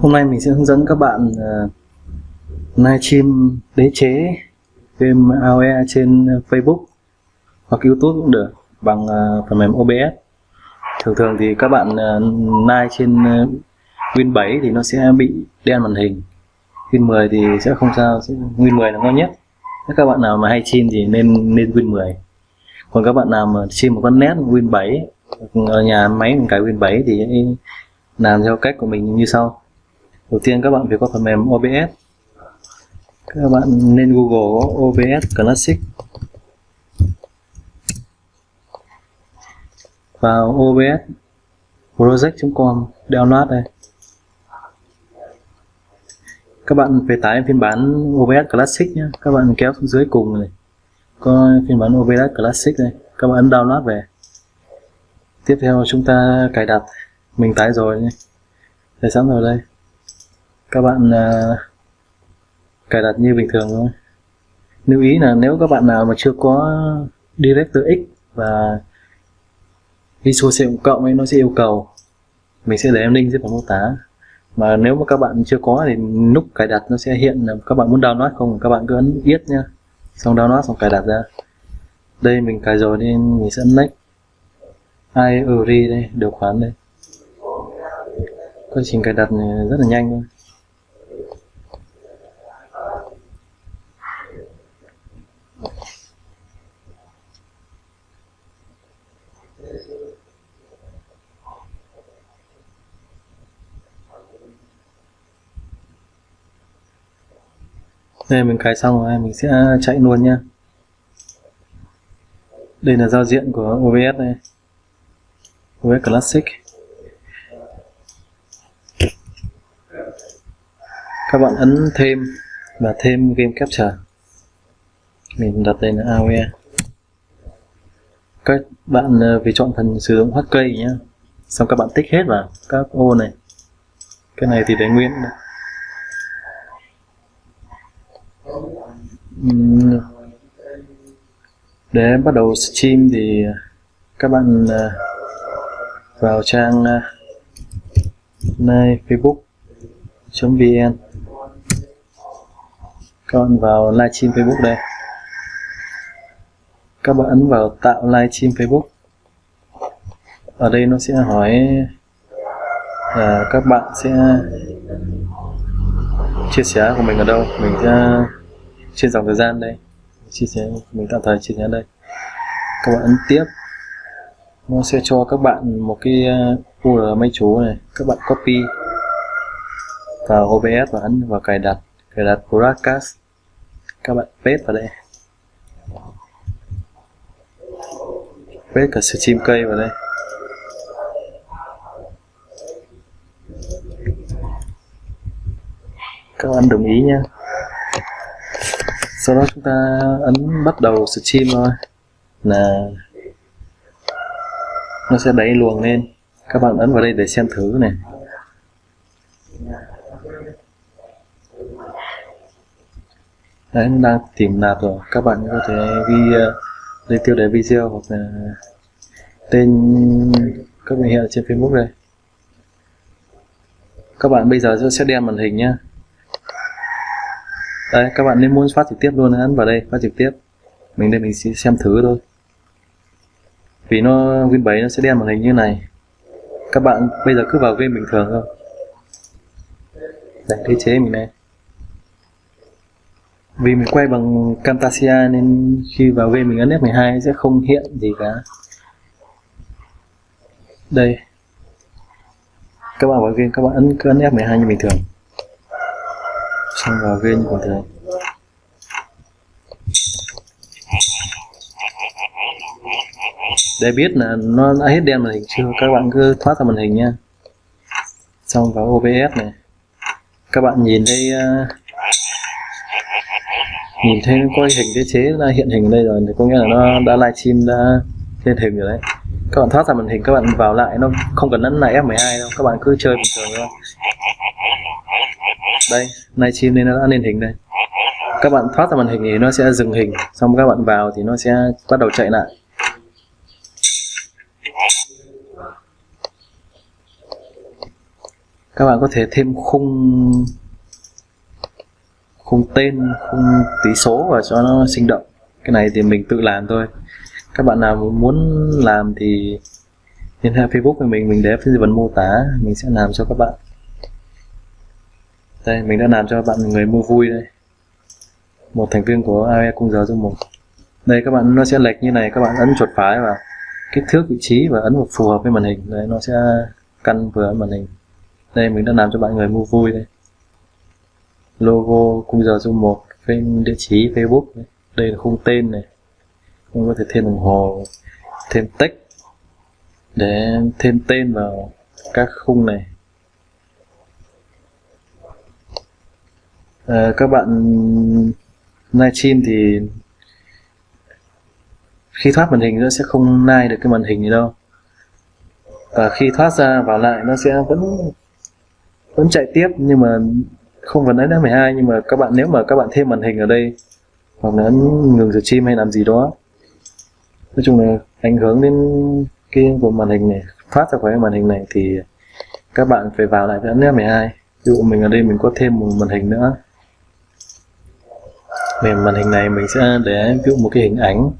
Hôm nay mình sẽ hướng dẫn các bạn uh, livestream đế chế game AOE trên Facebook hoặc YouTube cũng được bằng uh, phần mềm OBS. Thường thường thì các bạn uh, live trên uh, Win 7 thì nó sẽ bị đen màn hình. Win 10 thì sẽ không sao, Win 10 là ngon nhất. Nếu các bạn nào mà hay stream thì nên nên Win 10. Còn các bạn nào mà stream một con nét Win 7 ở nhà máy mình cài Win 7 thì làm theo cách của mình như sau. Đầu tiên, các bạn phải có phần mềm OBS các bạn nên Google OBS Classic. Vào OBS project.com download đây. Các bạn phải tải phiên bản OBS Classic nhé. Các bạn kéo xuống dưới cùng này. Có phiên bản OBS Classic này các bạn ấn download về. Tiếp theo, chúng ta cài đặt mình tải rồi nhé. Để sẵn rồi đây. Các bạn uh, cài đặt như bình thường thôi. Lưu ý là nếu các bạn nào mà chưa có DirectX và Visual C cộng ấy nó sẽ yêu cầu mình sẽ để em link dưới phần mô tả. Mà nếu mà các bạn chưa có thì nút cài đặt nó sẽ hiện là các bạn muốn download không các bạn cứ ấn yết nhá. Xong download xong cài đặt ra. Đây mình cài rồi nên mình sẽ ấn next. Ai đây điều khoản đây quá trình cài đặt này rất là nhanh thôi. Đây mình cài xong rồi mình sẽ chạy luôn nha đây là giao diện của OBS này, OBS Classic. Các bạn ấn thêm và thêm game capture. Mình đặt tên là AOE. Các bạn ờ, vì chọn phần sử dụng HK nhé xong các bạn tích hết vào các ô này. Cái này thì để nguyên. Để bắt đầu stream thì ờ, các bạn ờ, vào trang uh, facebook.vn các bạn vào livestream Facebook đây. Các bạn ấn vào tạo livestream Facebook. Ở đây nó sẽ hỏi là các bạn sẽ chia sẻ của mình ở đâu. Mình sẽ trên dòng thời gian đây. Chia sẻ, mình tạm thời chia sẻ đây. Các bạn ấn tiếp. Nó sẽ cho các bạn một cái à, URL máy chủ này. Các bạn copy vào OBS và ấn vào cài đặt cài đặt broadcast các bạn paste vào đây. Paste cả stream cây vào đây. Các bạn đồng ý nha sau đó chúng ta ấn bắt đầu stream thôi. Là nó sẽ đẩy luồng lên. Các bạn ấn vào đây để xem thử này. Đấy em đang tìm nạp rồi. Các bạn có thể ghi uh, lên tiêu đề video hoặc là tên các bạn hiện trên facebook đây. Các bạn bây giờ sẽ đem màn hình nhá. Đây các bạn nên muốn phát trực tiếp luôn ấn vào đây phát trực tiếp. Mình đây mình sẽ xem thử thôi. Vì nó Win 7 nó sẽ đem màn hình như này. Các bạn bây giờ cứ vào game bình thường thôi. Đây thế chế mình này vì mình quay bằng Camtasia nên khi vào game mình ấn F12 sẽ không hiện gì cả. Đây. Các bạn vào game các bạn ấn cứ ấn F12 như bình thường. Xong vào game như bình thường. Để biết là nó đã hết đen màn hình chưa các bạn cứ thoát ra màn hình nha. Xong vào OBS này. Các bạn nhìn thấy uh, nhìn thấy coi có hình thiết chế là hiện hình đây rồi thì có nghĩa là nó đã livestream đã lên hình rồi đấy. Các bạn thoát ra màn hình, các bạn vào lại, nó không cần ấn lại F12 đâu, các bạn cứ chơi bình thường thôi. Đây livestream nên nó đã lên hình đây. Các bạn thoát ra màn hình thì nó sẽ dừng hình, xong các bạn vào thì nó sẽ bắt đầu chạy lại. Các bạn có thể thêm khung khung tên khung tí số và cho nó sinh động. Cái này thì mình tự làm thôi. Các bạn nào muốn làm thì liên hệ Facebook của mình mình để phía phần mô tả, mình sẽ làm cho các bạn. Đây, mình đã làm cho bạn người mua vui đây. Một thành viên của AE cung giờ dung một đây, các bạn, nó sẽ lệch như này, các bạn ấn chuột phải vào kích thước vị trí và ấn vào phù hợp với màn hình. Đấy, nó sẽ căn vừa màn hình. Đây, mình đã làm cho bạn người mua vui đây logo cung giờ dung một bên địa chỉ Facebook đây là khung tên này. Mình có thể thêm đồng hồ thêm text để thêm tên vào các khung này. À, các bạn livestream thì khi thoát màn hình nó sẽ không nai được cái màn hình gì đâu. Và khi thoát ra vào lại nó sẽ vẫn vẫn chạy tiếp nhưng mà không vẫn đến 12 nhưng mà các bạn, nếu mà các bạn thêm màn hình ở đây, hoặc là ấn ngừng stream hay làm gì đó, nói chung là ảnh hưởng đến cái của màn hình này, phát ra khỏi màn hình này thì các bạn phải vào lại với ấn F12 ví dụ mình ở đây mình có thêm một màn hình nữa. Về màn hình này mình sẽ để ví dụ một cái hình ảnh.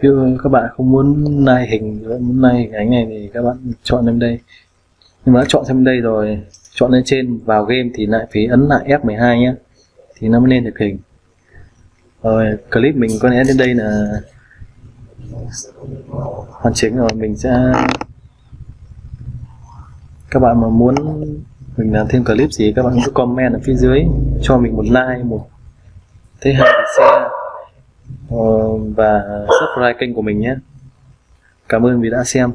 Ví dụ các bạn, không muốn nai hình muốn nai hình ảnh này thì các bạn chọn lên đây. Nhưng mà đã chọn xem đây rồi, chọn lên trên, vào game thì lại phải ấn lại F12 nhé thì nó mới lên được hình. Rồi, clip mình có lẽ đến đây là hoàn chỉnh rồi. Mình sẽ các bạn mà muốn mình làm thêm clip gì, các bạn cứ comment ở phía dưới, cho mình một like, một thế hai share và subscribe kênh của mình nhé. Cảm ơn vì đã xem.